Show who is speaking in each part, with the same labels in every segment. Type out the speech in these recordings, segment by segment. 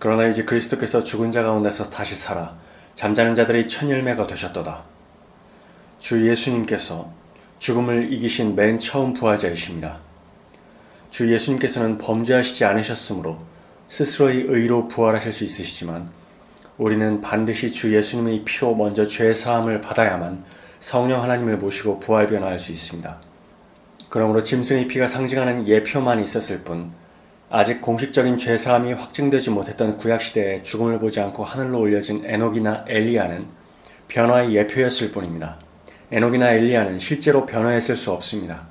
Speaker 1: 그러나 이제 그리스도께서 죽은 자 가운데서 다시 살아 잠자는 자들의 첫 열매가 되셨도다. 주 예수님께서 죽음을 이기신 맨 처음 부활자이십니다. 주 예수님께서는 범죄하시지 않으셨으므로 스스로의 의로 부활하실 수 있으시지만 우리는 반드시 주 예수님의 피로 먼저 죄 사함을 받아야만 성령 하나님을 모시고 부활 변화할 수 있습니다. 그러므로 짐승의 피가 상징하는 예표만 있었을 뿐 아직 공식적인 죄사함이 확증되지 못했던 구약시대에 죽음을 보지 않고 하늘로 올려진 에녹이나 엘리야는 변화의 예표였을 뿐입니다. 에녹이나 엘리야는 실제로 변화했을 수 없습니다.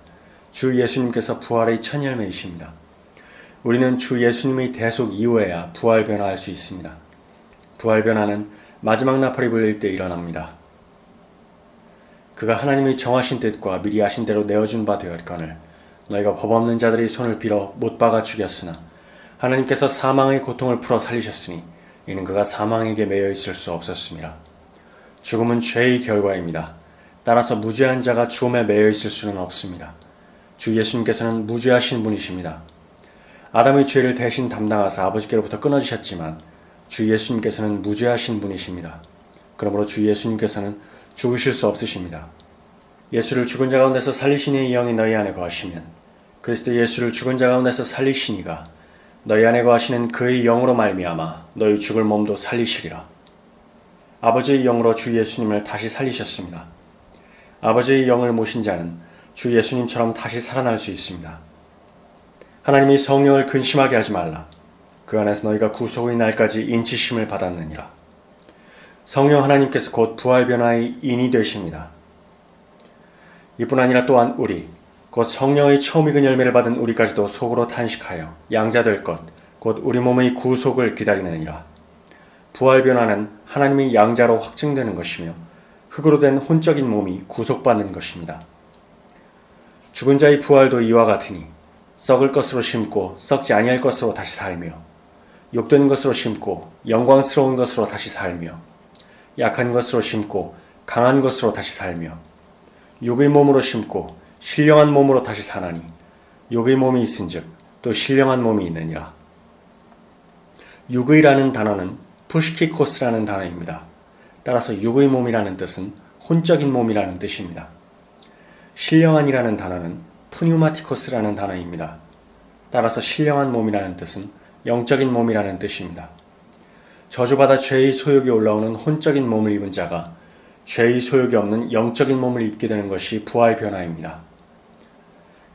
Speaker 1: 주 예수님께서 부활의 첫 열매이십니다. 우리는 주 예수님의 대속 이후에야 부활 변화할 수 있습니다. 부활 변화는 마지막 나팔이 불릴 때 일어납니다. 그가 하나님의 정하신 뜻과 미리 하신 대로 내어준 바 되었거늘 너희가 법 없는 자들의 손을 빌어 못 박아 죽였으나 하나님께서 사망의 고통을 풀어 살리셨으니 이는 그가 사망에게 매여 있을 수 없었습니다. 죽음은 죄의 결과입니다. 따라서 무죄한 자가 죽음에 매여 있을 수는 없습니다. 주 예수님께서는 무죄하신 분이십니다. 아담의 죄를 대신 담당하사 아버지께로부터 끊어지셨지만 주 예수님께서는 무죄하신 분이십니다. 그러므로 주 예수님께서는 죽으실 수 없으십니다. 예수를 죽은 자 가운데서 살리시니 영이 너희 안에 거하시면 그리스도 예수를 죽은 자 가운데서 살리시니가 너희 안에 거하시는 그의 영으로 말미암아 너희 죽을 몸도 살리시리라. 아버지의 영으로 주 예수님을 다시 살리셨습니다. 아버지의 영을 모신 자는 주 예수님처럼 다시 살아날 수 있습니다. 하나님이 성령을 근심하게 하지 말라. 그 안에서 너희가 구속의 날까지 인치심을 받았느니라. 성령 하나님께서 곧 부활 변화의 인이 되십니다. 이뿐 아니라 또한 우리 곧 성령의 처음 익은 열매를 받은 우리까지도 속으로 탄식하여 양자 될 것, 곧 우리 몸의 구속을 기다리느니라. 부활 변화는 하나님의 양자로 확증되는 것이며 흙으로 된 혼적인 몸이 구속받는 것입니다. 죽은 자의 부활도 이와 같으니 썩을 것으로 심고 썩지 아니할 것으로 다시 살며 욕된 것으로 심고 영광스러운 것으로 다시 살며 약한 것으로 심고 강한 것으로 다시 살며 육의 몸으로 심고 신령한 몸으로 다시 사나니 육의 몸이 있은즉 또 신령한 몸이 있느니라. 육의라는 단어는 푸시키코스라는 단어입니다. 따라서 육의 몸이라는 뜻은 혼적인 몸이라는 뜻입니다. 신령한이라는 단어는 푸뉴마티코스라는 단어입니다. 따라서 신령한 몸이라는 뜻은 영적인 몸이라는 뜻입니다. 저주받아 죄의 소욕이 올라오는 혼적인 몸을 입은 자가 죄의 소욕이 없는 영적인 몸을 입게 되는 것이 부활 변화입니다.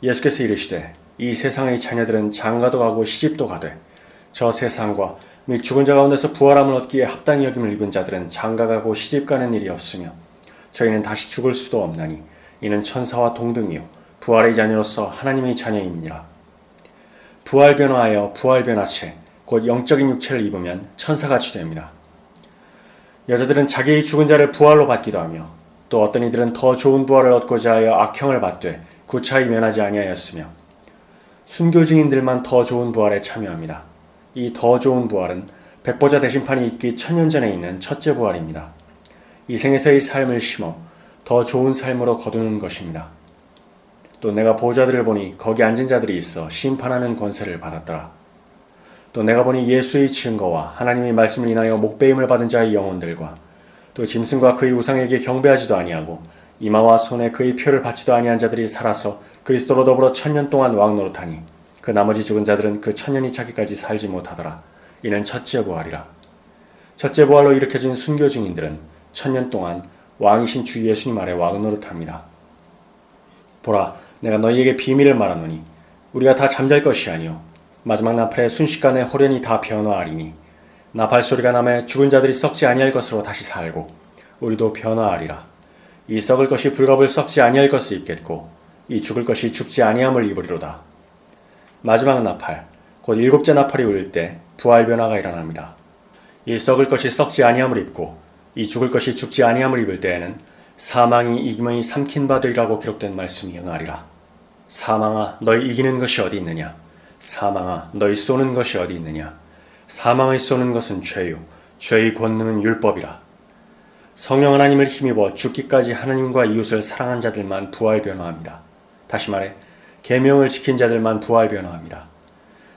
Speaker 1: 예수께서 이르시되 이 세상의 자녀들은 장가도 가고 시집도 가되 저 세상과 및 죽은 자 가운데서 부활함을 얻기에 합당히 여김을 입은 자들은 장가 가고 시집 가는 일이 없으며 저희는 다시 죽을 수도 없나니 이는 천사와 동등이요 부활의 자녀로서 하나님의 자녀임이니라 부활 변화하여 부활 변화체 곧 영적인 육체를 입으면 천사같이 됩니다. 여자들은 자기의 죽은 자를 부활로 받기도 하며 또 어떤 이들은 더 좋은 부활을 얻고자 하여 악형을 받되 구차히 면하지 아니하였으며 순교 증인들만 더 좋은 부활에 참여합니다. 이 더 좋은 부활은 백보자 대심판이 있기 천년 전에 있는 첫째 부활입니다. 이 생에서의 삶을 심어 더 좋은 삶으로 거두는 것입니다. 또 내가 보좌들을 보니 거기 앉은 자들이 있어 심판하는 권세를 받았더라. 또 내가 보니 예수의 증거와 하나님의 말씀을 인하여 목배임을 받은 자의 영혼들과 또 짐승과 그의 우상에게 경배하지도 아니하고 이마와 손에 그의 표를 받지도 아니한 자들이 살아서 그리스도로 더불어 천년 동안 왕노릇하니 그 나머지 죽은 자들은 그 천년이 차기까지 살지 못하더라. 이는 첫째 부활이라. 첫째 부활로 일으켜진 순교 증인들은 천년 동안 왕이신 주 예수님 아래 왕노릇합니다. 보라, 내가 너희에게 비밀을 말하노니 우리가 다 잠잘 것이 아니요 마지막 나팔에 순식간에 호련히 다 변화하리니 나팔 소리가 남에 죽은 자들이 썩지 아니할 것으로 다시 살고 우리도 변화하리라. 이 썩을 것이 불갑을 썩지 아니할 것을 입겠고 이 죽을 것이 죽지 아니함을 입으리로다. 마지막 나팔, 곧 일곱째 나팔이 울릴 때 부활 변화가 일어납니다. 이 썩을 것이 썩지 아니함을 입고 이 죽을 것이 죽지 아니함을 입을 때에는 사망이 이기이 삼킨 바 되리라고 기록된 말씀이 응하리라. 사망아 너희 이기는 것이 어디 있느냐? 사망아 너희 쏘는 것이 어디 있느냐? 사망의 쏘는 것은 죄요 죄의 권능은 율법이라. 성령 하나님을 힘입어 죽기까지 하나님과 이웃을 사랑한 자들만 부활 변화합니다. 다시 말해 계명을 지킨 자들만 부활 변화합니다.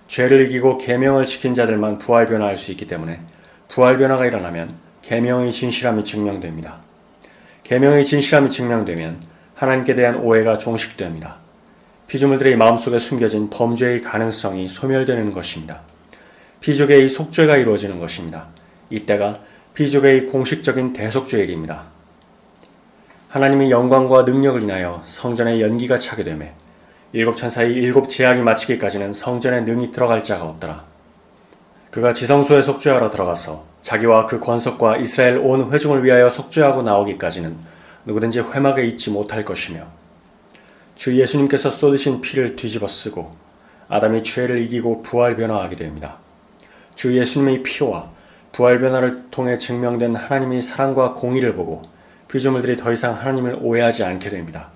Speaker 1: 죄를 이기고 계명을 지킨 자들만 부활 변화할 수 있기 때문에 부활 변화가 일어나면 계명의 진실함이 증명됩니다. 계명의 진실함이 증명되면 하나님께 대한 오해가 종식됩니다. 피조물들의 마음속에 숨겨진 범죄의 가능성이 소멸되는 것입니다. 피조계의 속죄가 이루어지는 것입니다. 이때가 피조계의 공식적인 대속죄일입니다. 하나님의 영광과 능력을 인하여 성전에 연기가 차게 되매 일곱 천사의 일곱 제약이 마치기까지는 성전에 능히 들어갈 자가 없더라. 그가 지성소에 속죄하러 들어가서 자기와 그 권속과 이스라엘 온 회중을 위하여 속죄하고 나오기까지는 누구든지 회막에 있지 못할 것이며 주 예수님께서 쏟으신 피를 뒤집어 쓰고 아담이 죄를 이기고 부활 변화하게 됩니다. 주 예수님의 피와 부활 변화를 통해 증명된 하나님의 사랑과 공의를 보고 피조물들이 더 이상 하나님을 오해하지 않게 됩니다.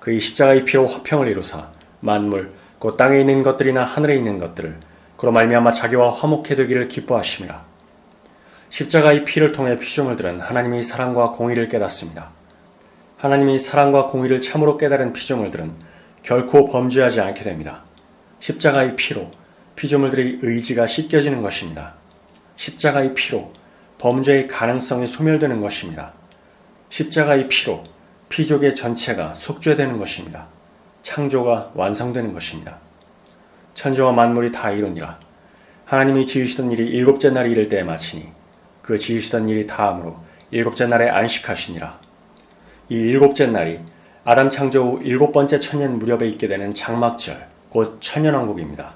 Speaker 1: 그의 십자가의 피로 화평을 이루사 만물 곧 땅에 있는 것들이나 하늘에 있는 것들을 그로 말미암아 자기와 화목해 되기를 기뻐하심이라. 십자가의 피를 통해 피조물들은 하나님의 사랑과 공의를 깨닫습니다. 하나님의 사랑과 공의를 참으로 깨달은 피조물들은 결코 범죄하지 않게 됩니다. 십자가의 피로 피조물들의 의지가 씻겨지는 것입니다. 십자가의 피로 범죄의 가능성이 소멸되는 것입니다. 십자가의 피로 피족의 전체가 속죄되는 것입니다. 창조가 완성되는 것입니다. 천지와 만물이 다 이루니라. 하나님이 지으시던 일이 일곱째 날이 이를 때에 마치니 그 지으시던 일이 다함으로 일곱째 날에 안식하시니라. 이 일곱째 날이 아담 창조 후 일곱 번째 천년 무렵에 있게 되는 장막절, 곧 천년왕국입니다.